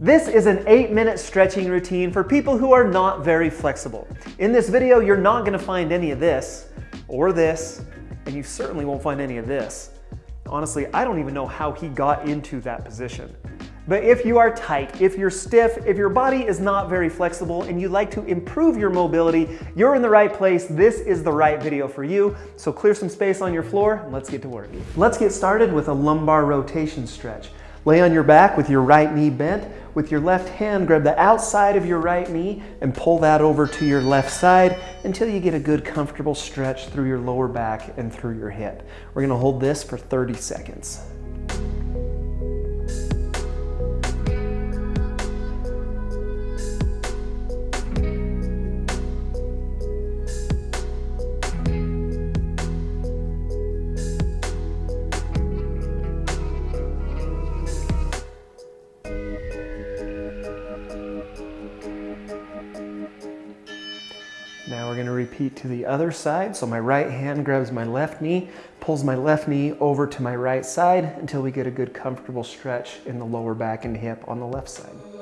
This is an eight minute stretching routine for people who are not very flexible. In this video, you're not gonna find any of this or this, and you certainly won't find any of this. Honestly, I don't even know how he got into that position. But if you are tight, if you're stiff, if your body is not very flexible and you'd like to improve your mobility, you're in the right place. This is the right video for you. So clear some space on your floor and let's get to work. Let's get started with a lumbar rotation stretch. Lay on your back with your right knee bent. With your left hand, grab the outside of your right knee and pull that over to your left side until you get a good comfortable stretch through your lower back and through your hip. We're gonna hold this for 30 seconds. Repeat to the other side. So my right hand grabs my left knee, pulls my left knee over to my right side until we get a good comfortable stretch in the lower back and hip on the left side.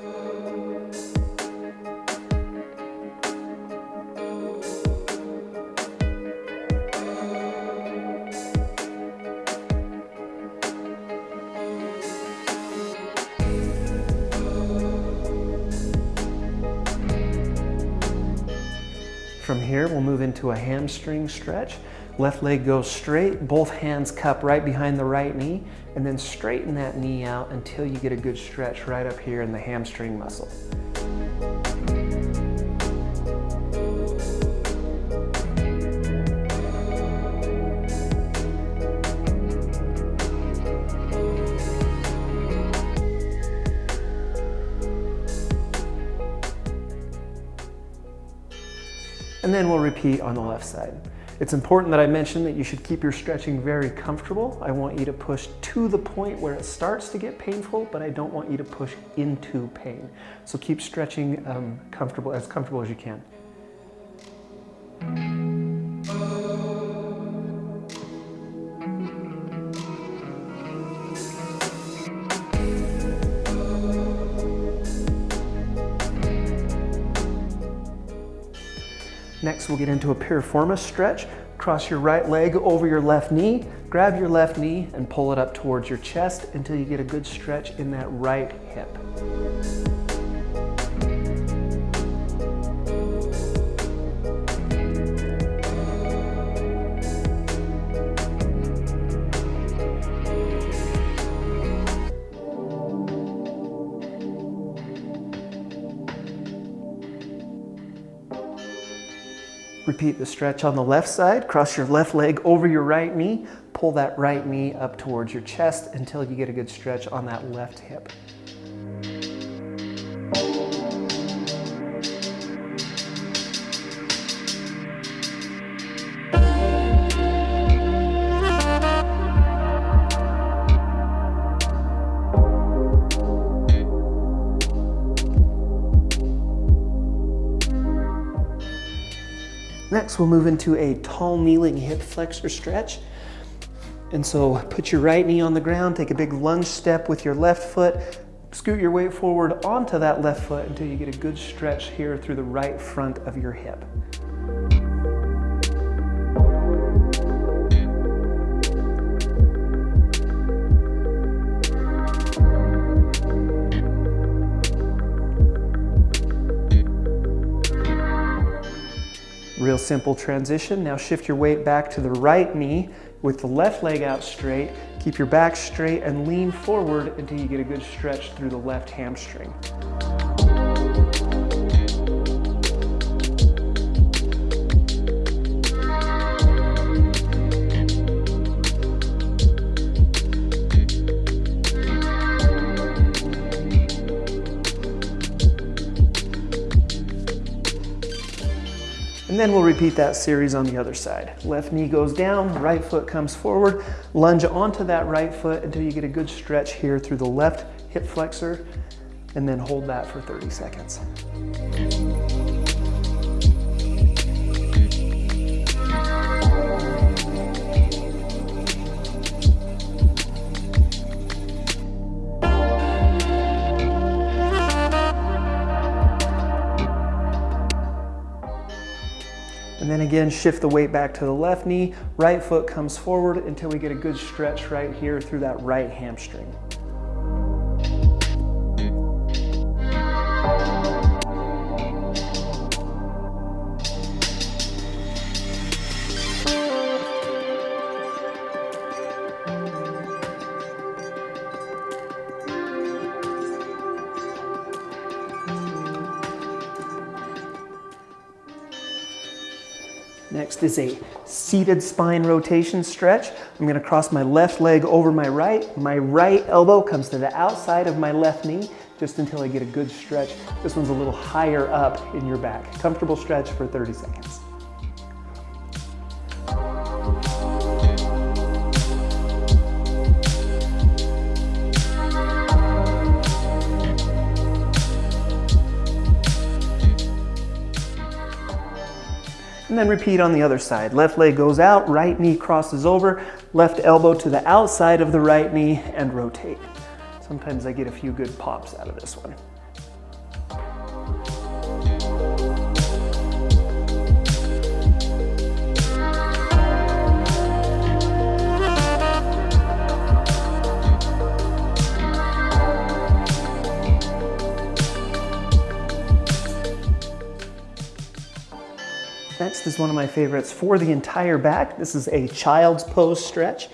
Here, we'll move into a hamstring stretch. Left leg goes straight, both hands cup right behind the right knee, and then straighten that knee out until you get a good stretch right up here in the hamstring muscle. And then we'll repeat on the left side. It's important that I mention that you should keep your stretching very comfortable. I want you to push to the point where it starts to get painful, but I don't want you to push into pain. So keep stretching um, comfortable, as comfortable as you can. Next, we'll get into a piriformis stretch. Cross your right leg over your left knee, grab your left knee and pull it up towards your chest until you get a good stretch in that right hip. Repeat the stretch on the left side. Cross your left leg over your right knee. Pull that right knee up towards your chest until you get a good stretch on that left hip. Next, we'll move into a tall kneeling hip flexor stretch. And so put your right knee on the ground, take a big lunge step with your left foot, scoot your weight forward onto that left foot until you get a good stretch here through the right front of your hip. Real simple transition. Now shift your weight back to the right knee with the left leg out straight. Keep your back straight and lean forward until you get a good stretch through the left hamstring. And then we'll repeat that series on the other side. Left knee goes down, right foot comes forward, lunge onto that right foot until you get a good stretch here through the left hip flexor, and then hold that for 30 seconds. And then again, shift the weight back to the left knee, right foot comes forward until we get a good stretch right here through that right hamstring. Next is a seated spine rotation stretch. I'm gonna cross my left leg over my right. My right elbow comes to the outside of my left knee just until I get a good stretch. This one's a little higher up in your back. Comfortable stretch for 30 seconds. And then repeat on the other side. Left leg goes out, right knee crosses over, left elbow to the outside of the right knee and rotate. Sometimes I get a few good pops out of this one. Next is one of my favorites for the entire back. This is a child's pose stretch.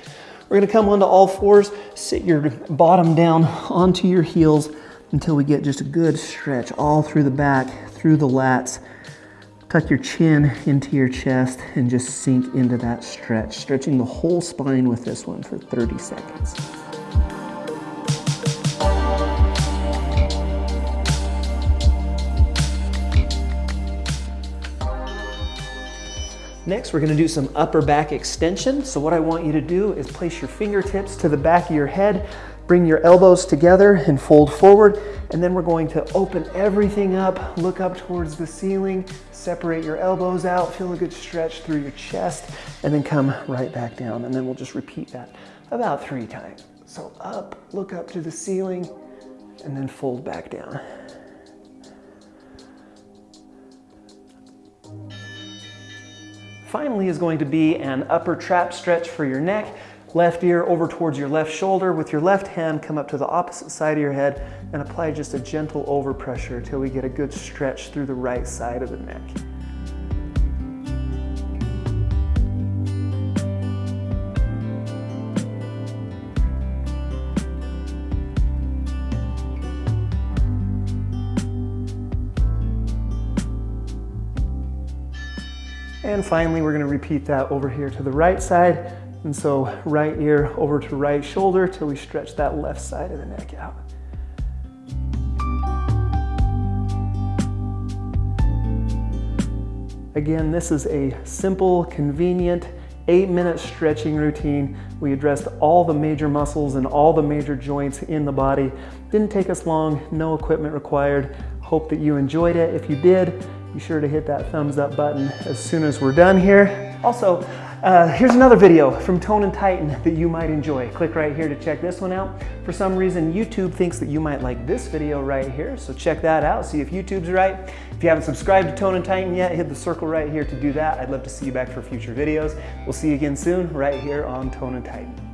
We're gonna come onto all fours, sit your bottom down onto your heels until we get just a good stretch all through the back, through the lats. Tuck your chin into your chest and just sink into that stretch, stretching the whole spine with this one for 30 seconds. Next, we're gonna do some upper back extension. So what I want you to do is place your fingertips to the back of your head, bring your elbows together and fold forward. And then we're going to open everything up, look up towards the ceiling, separate your elbows out, feel a good stretch through your chest, and then come right back down. And then we'll just repeat that about three times. So up, look up to the ceiling, and then fold back down. Finally is going to be an upper trap stretch for your neck. Left ear over towards your left shoulder. With your left hand, come up to the opposite side of your head and apply just a gentle overpressure until we get a good stretch through the right side of the neck. And finally, we're gonna repeat that over here to the right side. And so right ear over to right shoulder till we stretch that left side of the neck out. Again, this is a simple, convenient, eight minute stretching routine. We addressed all the major muscles and all the major joints in the body. Didn't take us long, no equipment required. Hope that you enjoyed it. If you did, be sure to hit that thumbs up button as soon as we're done here. Also, uh, here's another video from Tone and Tighten that you might enjoy. Click right here to check this one out. For some reason, YouTube thinks that you might like this video right here, so check that out, see if YouTube's right. If you haven't subscribed to Tone and Tighten yet, hit the circle right here to do that. I'd love to see you back for future videos. We'll see you again soon right here on Tone and Tighten.